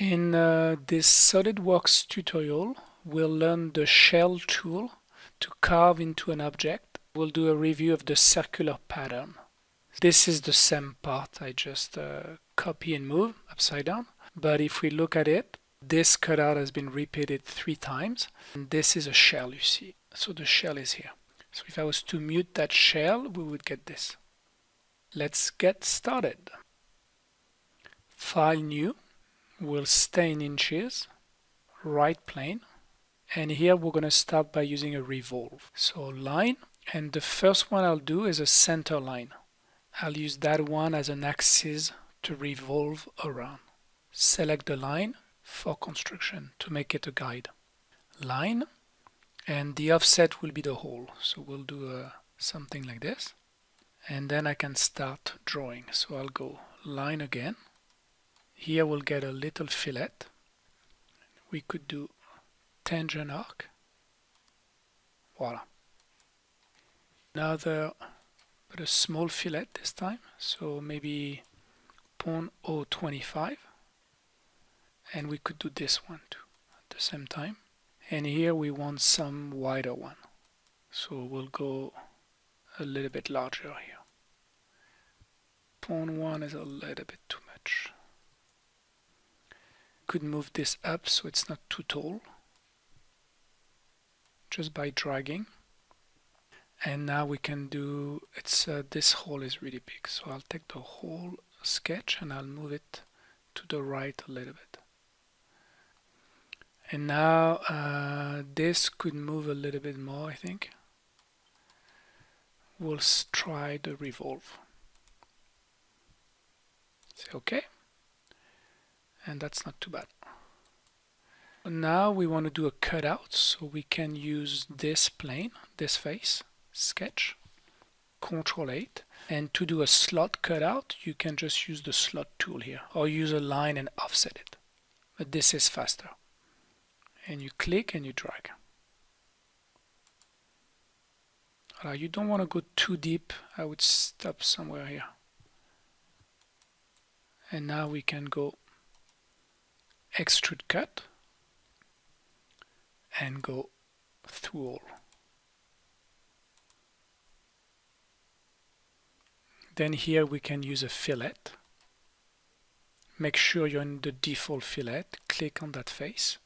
In uh, this SolidWorks tutorial, we'll learn the shell tool to carve into an object. We'll do a review of the circular pattern. This is the same part I just uh, copy and move upside down. But if we look at it, this cutout has been repeated three times. And this is a shell, you see. So the shell is here. So if I was to mute that shell, we would get this. Let's get started. File new will stay in inches, right plane, and here we're going to start by using a revolve. So line, and the first one I'll do is a center line. I'll use that one as an axis to revolve around. Select the line for construction to make it a guide. Line, and the offset will be the hole. So we'll do uh, something like this. And then I can start drawing. So I'll go line again here we'll get a little fillet. We could do tangent arc. Voila. Another, but a small fillet this time. So maybe 0.025. And we could do this one too at the same time. And here we want some wider one. So we'll go a little bit larger here. 0.1 is a little bit too much could move this up so it's not too tall just by dragging. And now we can do it's uh, this hole is really big so I'll take the whole sketch and I'll move it to the right a little bit. And now uh, this could move a little bit more I think. We'll try the revolve. Say okay and that's not too bad. Now we want to do a cutout, so we can use this plane, this face, sketch, Control 8, and to do a slot cutout, you can just use the slot tool here, or use a line and offset it. But this is faster. And you click and you drag. You don't want to go too deep, I would stop somewhere here. And now we can go extrude cut and go through all. Then here we can use a fillet. Make sure you're in the default fillet, click on that face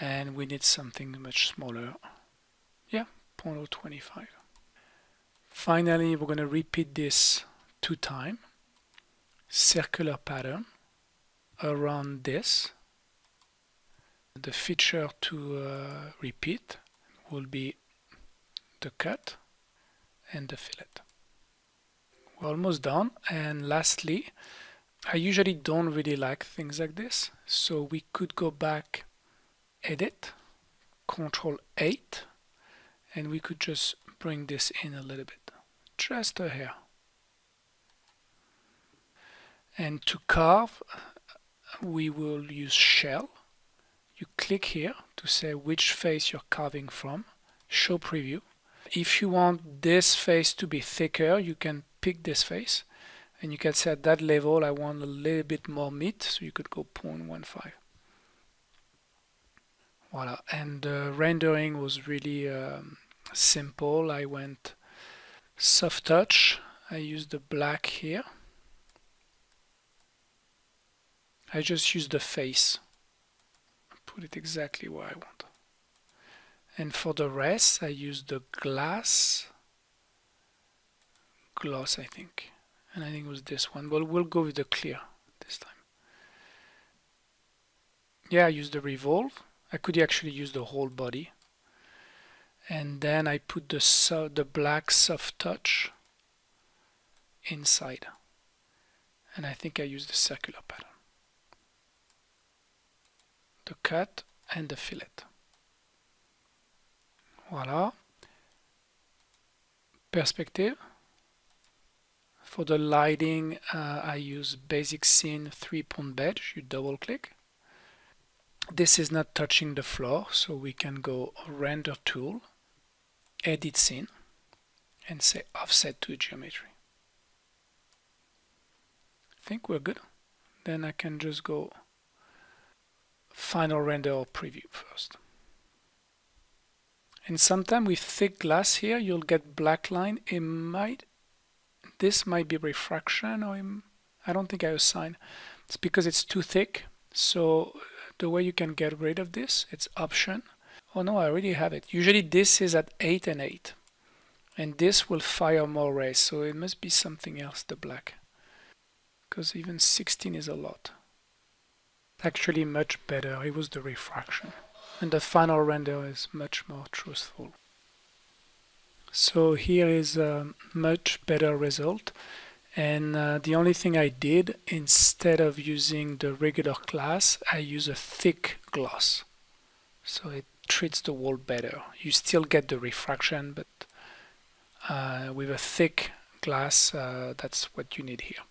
and we need something much smaller. Yeah, 0.025. Finally, we're going to repeat this two times. Circular pattern around this. The feature to uh, repeat will be the cut and the fillet. We're almost done. And lastly I usually don't really like things like this. So we could go back edit control 8 and we could just bring this in a little bit. Just a hair. And to carve we will use shell. You click here to say which face you're carving from. Show preview. If you want this face to be thicker you can pick this face. And you can say at that level. I want a little bit more meat so you could go 0.15 voila. And the rendering was really um, simple. I went soft touch. I used the black here I just use the face. Put it exactly where I want. And for the rest I use the glass gloss I think. And I think it was this one. But we'll go with the clear this time. Yeah I use the revolve. I could actually use the whole body. And then I put the so the black soft touch inside. And I think I use the circular pattern the cut and the fillet. Voila. Perspective. For the lighting, uh, I use Basic Scene 3-point beige. You double click. This is not touching the floor, so we can go Render Tool, Edit Scene, and say Offset to Geometry. I think we're good. Then I can just go final render or preview first. And sometimes with thick glass here, you'll get black line. It might, this might be refraction or I don't think I assign. It's because it's too thick. So the way you can get rid of this, it's option. Oh no, I already have it. Usually this is at 8 and 8. And this will fire more rays. So it must be something else, the black. Because even 16 is a lot. Actually much better. It was the refraction. And the final render is much more truthful. So here is a much better result. And uh, the only thing I did instead of using the regular glass I use a thick gloss. So it treats the wall better. You still get the refraction but uh, with a thick glass uh, that's what you need here